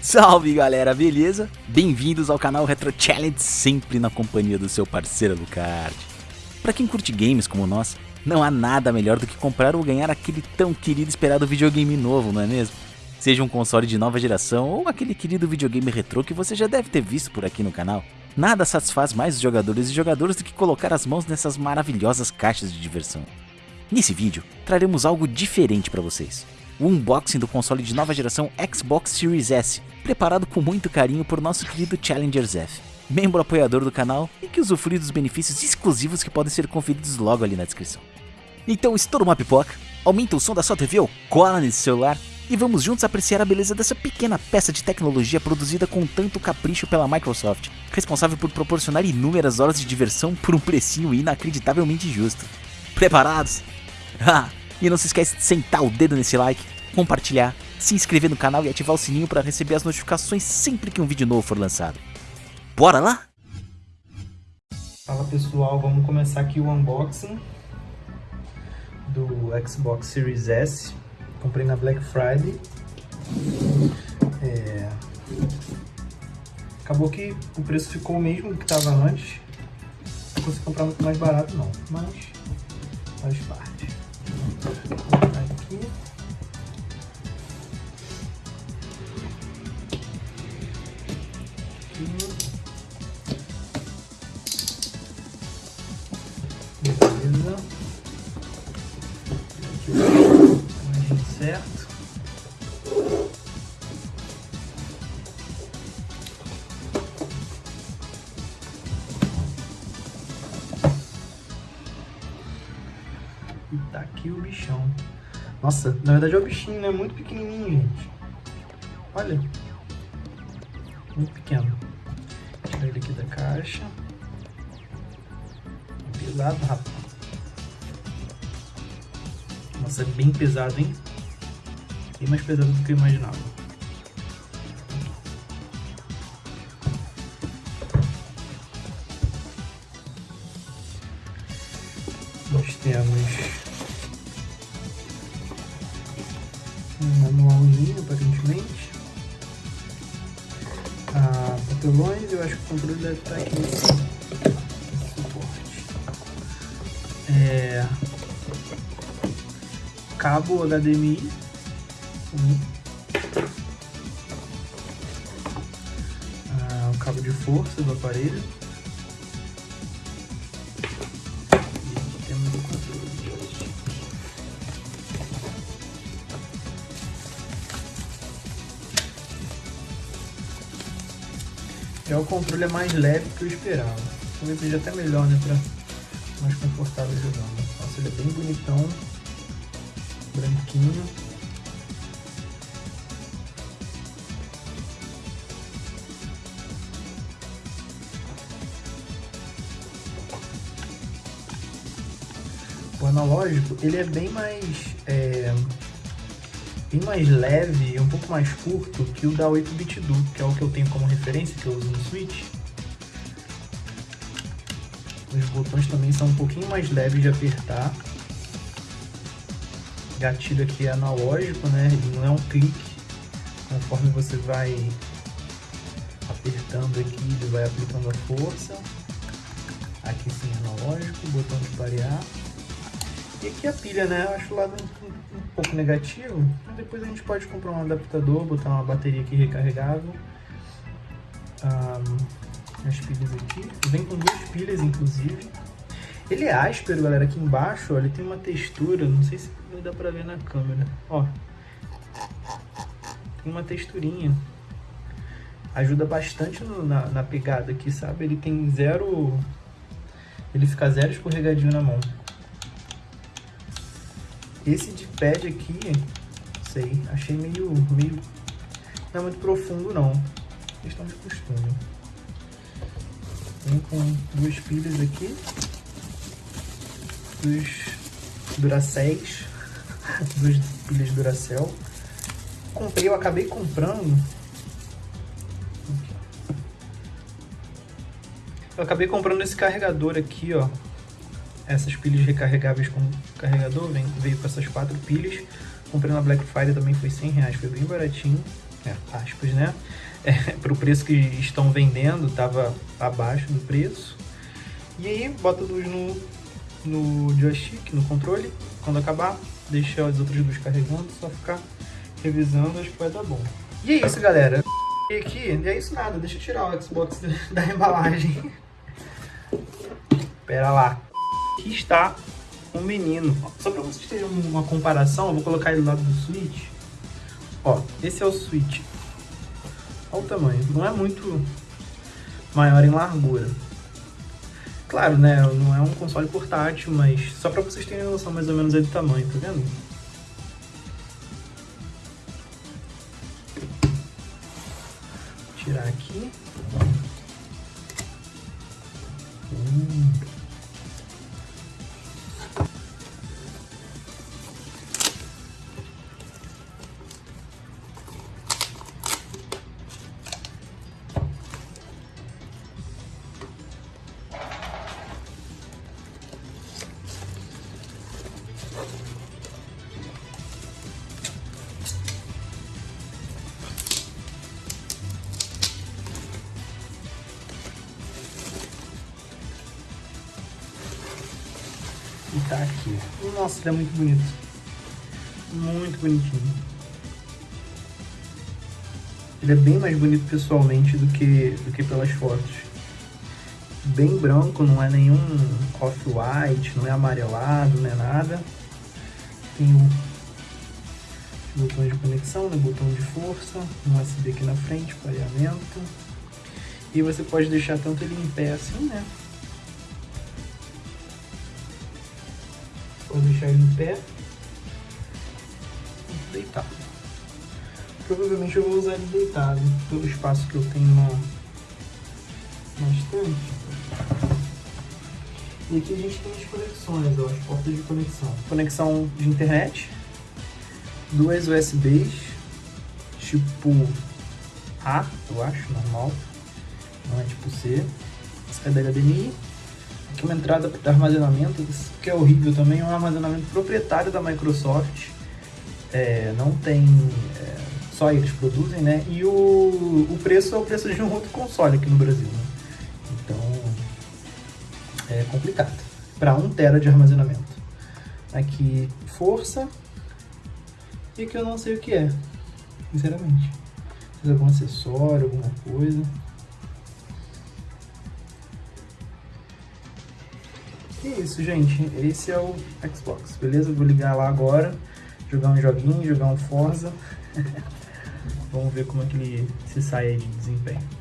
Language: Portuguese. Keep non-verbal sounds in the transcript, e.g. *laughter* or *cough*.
Salve galera, beleza? Bem-vindos ao canal Retro Challenge, sempre na companhia do seu parceiro Lucard. Para quem curte games como nós, não há nada melhor do que comprar ou ganhar aquele tão querido e esperado videogame novo, não é mesmo? Seja um console de nova geração ou aquele querido videogame retrô que você já deve ter visto por aqui no canal. Nada satisfaz mais os jogadores e jogadoras do que colocar as mãos nessas maravilhosas caixas de diversão. Nesse vídeo, traremos algo diferente para vocês. O unboxing do console de nova geração Xbox Series S, preparado com muito carinho por nosso querido Challenger Zef, membro apoiador do canal e que usufrui dos benefícios exclusivos que podem ser conferidos logo ali na descrição. Então estoura uma pipoca, aumenta o som da sua TV ou cola nesse celular e vamos juntos apreciar a beleza dessa pequena peça de tecnologia produzida com tanto capricho pela Microsoft, responsável por proporcionar inúmeras horas de diversão por um precinho inacreditavelmente justo. Preparados? *laughs* Ah, e não se esquece de sentar o dedo nesse like, compartilhar, se inscrever no canal e ativar o sininho para receber as notificações sempre que um vídeo novo for lançado. Bora lá? Fala pessoal, vamos começar aqui o unboxing do Xbox Series S Comprei na Black Friday. É... Acabou que o preço ficou o mesmo que estava antes. Não consegui comprar muito mais barato não, mas faz parte. Aqui. certo. Aqui o bichão. Nossa, na verdade é o bichinho, né? Muito pequenininho, gente. Olha. Muito pequeno. Tirar ele aqui da caixa. Pesado, rapaz. Nossa, é bem pesado, hein? bem mais pesado do que eu imaginava. Nós temos um manualzinho, aparentemente. Ah, papelões, eu acho que o controle deve estar aqui suporte. É, cabo HDMI ah, o cabo de força do aparelho. Já o controle é mais leve que eu esperava. Talvez seja até melhor, né? Pra mais confortável jogando. Nossa, ele é bem bonitão. Branquinho. o analógico ele é bem mais é, bem mais leve e um pouco mais curto que o da 8-bit do, que é o que eu tenho como referência, que eu uso no Switch. Os botões também são um pouquinho mais leves de apertar. Gatilho aqui é analógico, né? Ele não é um clique. Conforme você vai apertando aqui, ele vai aplicando a força. Aqui sim analógico, botão de parear. E aqui a pilha, né? Eu acho o lado um, um, pouco negativo. Depois a gente pode comprar um adaptador, botar uma bateria aqui recarregável. Um, as pilhas aqui. Vem com duas pilhas, inclusive. Ele é áspero, galera. Aqui embaixo, ó, ele tem uma textura. Não sei se vai dar pra ver na câmera. Ó. Tem uma texturinha. Ajuda bastante no, na, na pegada aqui, sabe? Ele tem zero... Ele fica zero escorregadinho na mão. Esse de pad aqui, sei, achei meio, meio... Não é muito profundo não. Questão de costume. Vem com duas pilhas aqui. Dos Duraceis. *laughs* duas pilhas Duracell. Comprei, eu acabei comprando... Eu acabei comprando esse carregador aqui, ó. Essas pilhas recarregáveis com carregador, vem, veio com essas quatro pilhas. Comprei na Black Friday também foi 100 reais, foi bem baratinho, é, aspas, né? É, *laughs* para o preço que estão vendendo, tava abaixo do preço. E aí, bota luz no, no joystick, no controle. Quando acabar, deixa as outras duas carregando, só ficar revisando, acho que vai dar bom. E é isso, galera. E aqui, e é isso nada, deixa eu tirar o Xbox *laughs* da embalagem. Pera lá. Aqui está um menino. Só para vocês terem uma comparação, eu vou colocar ele do lado do Switch. Ó, esse é o Switch. Olha o tamanho. Não é muito maior em largura. Claro, né? Não é um console portátil, mas só para vocês terem noção mais ou menos aí do tamanho, tá vendo? Vou tirar aqui. Hum. Tá aqui. Nossa, ele é muito bonito. Muito bonitinho. Ele é bem mais bonito pessoalmente do que, do que pelas fotos. Bem branco, não é nenhum off-white, não é amarelado, não é nada. Tem o botão de conexão, né? botão de força, um USB aqui na frente, pareamento. E você pode deixar tanto ele em pé assim, né? Vou deixar ele em pé. Deitado. Provavelmente eu vou usar ele deitado, pelo espaço que eu tenho na, na estante. E aqui a gente tem as conexões, ó, as portas de conexão. Conexão de internet, duas USBs, tipo A, eu acho, normal, não é tipo C. Essa é da HDMI, aqui uma entrada para armazenamento, que é horrível também, é um armazenamento proprietário da Microsoft. É, não tem. É, só eles produzem, né? E o, o preço é o preço de um outro console aqui no Brasil. Né? Então é complicado. Para 1 tera de armazenamento. Aqui força. E que eu não sei o que é, sinceramente. É algum acessório, alguma coisa. E é isso, gente. Esse é o Xbox, beleza? Vou ligar lá agora, jogar um joguinho, jogar um Forza. *laughs* Vamos ver como é que ele se sai de desempenho.